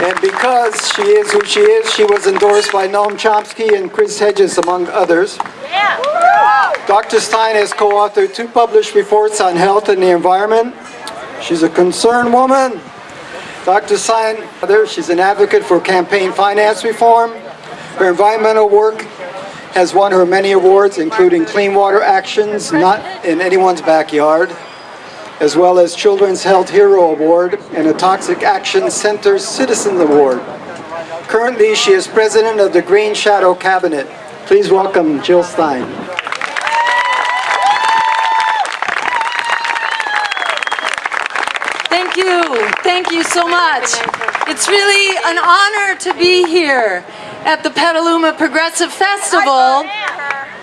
And because she is who she is, she was endorsed by Noam Chomsky and Chris Hedges, among others. Dr. Stein has co-authored two published reports on health and the environment. She's a concerned woman. Dr. Stein, she's an advocate for campaign finance reform. Her environmental work has won her many awards, including Clean Water Actions, Not in Anyone's Backyard, as well as Children's Health Hero Award and a Toxic Action Center Citizen Award. Currently, she is president of the Green Shadow Cabinet. Please welcome Jill Stein. Thank you. Thank you so much. It's really an honor to be here at the Petaluma Progressive Festival.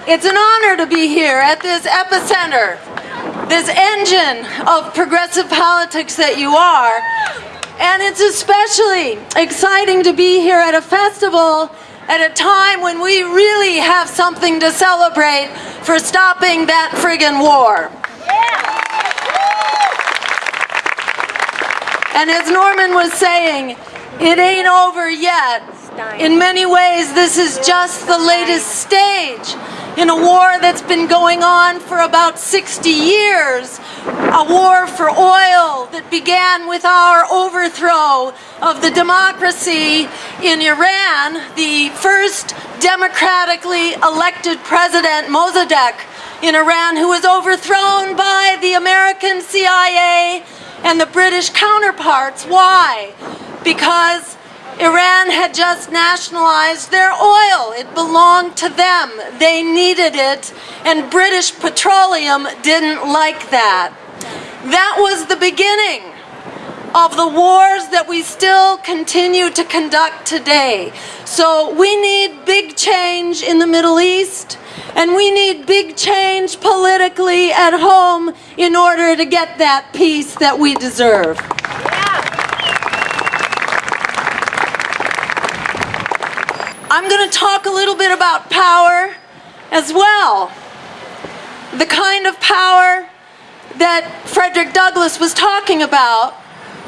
It's an honor to be here at this epicenter, this engine of progressive politics that you are. And it's especially exciting to be here at a festival at a time when we really have something to celebrate for stopping that friggin' war. And as Norman was saying, it ain't over yet. In many ways, this is just the latest stage in a war that's been going on for about 60 years. A war for oil that began with our overthrow of the democracy in Iran, the first democratically elected president, Mossadegh, in Iran, who was overthrown by the American CIA and the British counterparts. Why? Because Iran had just nationalized their oil. It belonged to them. They needed it, and British Petroleum didn't like that. That was the beginning of the wars that we still continue to conduct today. So we need big change in the Middle East, and we need big change politically at home in order to get that peace that we deserve. I'm going to talk a little bit about power as well. The kind of power that Frederick Douglass was talking about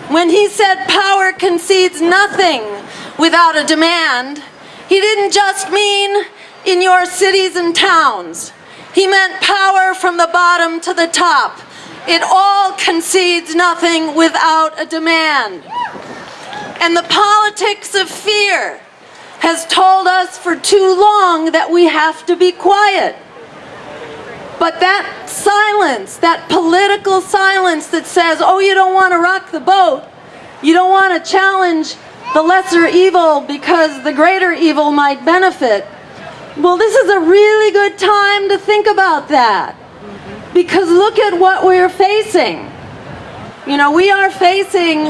when he said power concedes nothing without a demand. He didn't just mean in your cities and towns. He meant power from the bottom to the top. It all concedes nothing without a demand. And the politics of fear has told us for too long that we have to be quiet. But that silence, that political silence that says, oh, you don't want to rock the boat, you don't want to challenge the lesser evil because the greater evil might benefit. Well, this is a really good time to think about that. Because look at what we're facing. You know, we are facing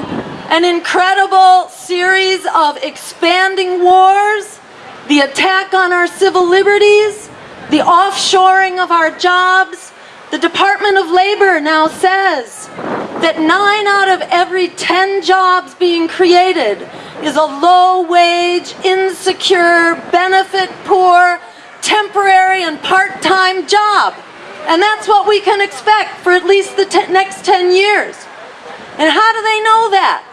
an incredible series of expanding wars, the attack on our civil liberties, the offshoring of our jobs. The Department of Labor now says that nine out of every 10 jobs being created is a low-wage, insecure, benefit-poor, temporary and part-time job. And that's what we can expect for at least the next 10 years. And how do they know that?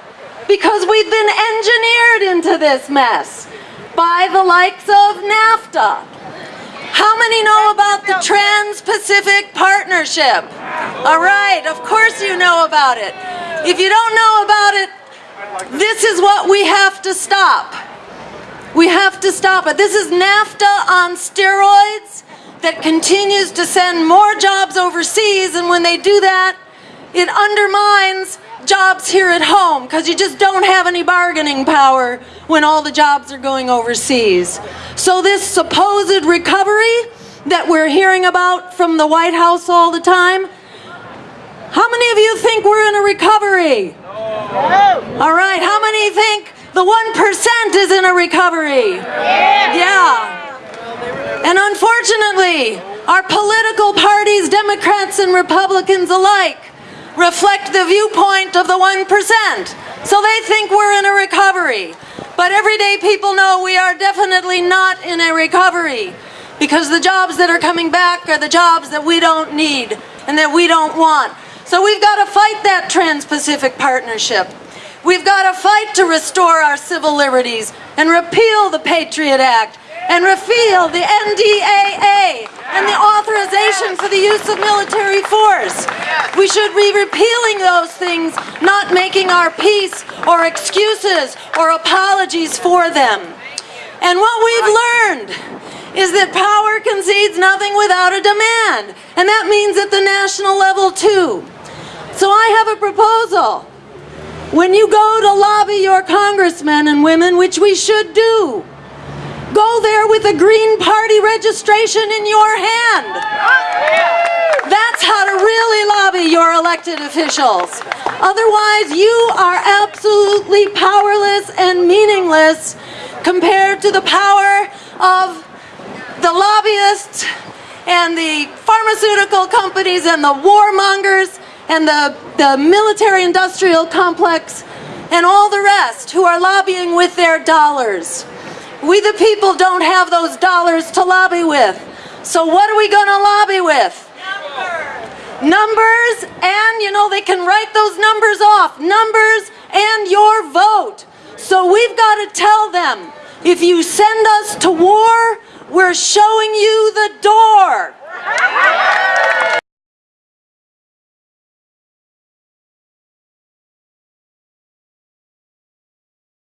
Because we've been engineered into this mess by the likes of NAFTA. How many know about the Trans-Pacific Partnership? All right, of course you know about it. If you don't know about it, this is what we have to stop. We have to stop it. This is NAFTA on steroids that continues to send more jobs overseas, and when they do that, it undermines jobs here at home because you just don't have any bargaining power when all the jobs are going overseas. So this supposed recovery that we're hearing about from the White House all the time, how many of you think we're in a recovery? All right, how many think the 1% is in a recovery? Yeah. And unfortunately, our political parties, Democrats and Republicans alike, reflect the viewpoint of the 1%. So they think we're in a recovery. But everyday people know we are definitely not in a recovery because the jobs that are coming back are the jobs that we don't need and that we don't want. So we've got to fight that Trans-Pacific Partnership. We've got to fight to restore our civil liberties and repeal the Patriot Act and repeal the NDAA and the authorization for the use of military force. We should be repealing those things, not making our peace or excuses or apologies for them. And what we've learned is that power concedes nothing without a demand. And that means at the national level too. So I have a proposal. When you go to lobby your congressmen and women, which we should do, go there with a Green Party registration in your hand. That's how to really lobby your elected officials. Otherwise, you are absolutely powerless and meaningless compared to the power of the lobbyists and the pharmaceutical companies and the warmongers and the, the military industrial complex and all the rest who are lobbying with their dollars. We the people don't have those dollars to lobby with. So what are we going to lobby with? Numbers, Numbers and you know, they can write those numbers off. Numbers and your vote. So we've got to tell them if you send us to war, we're showing you the door.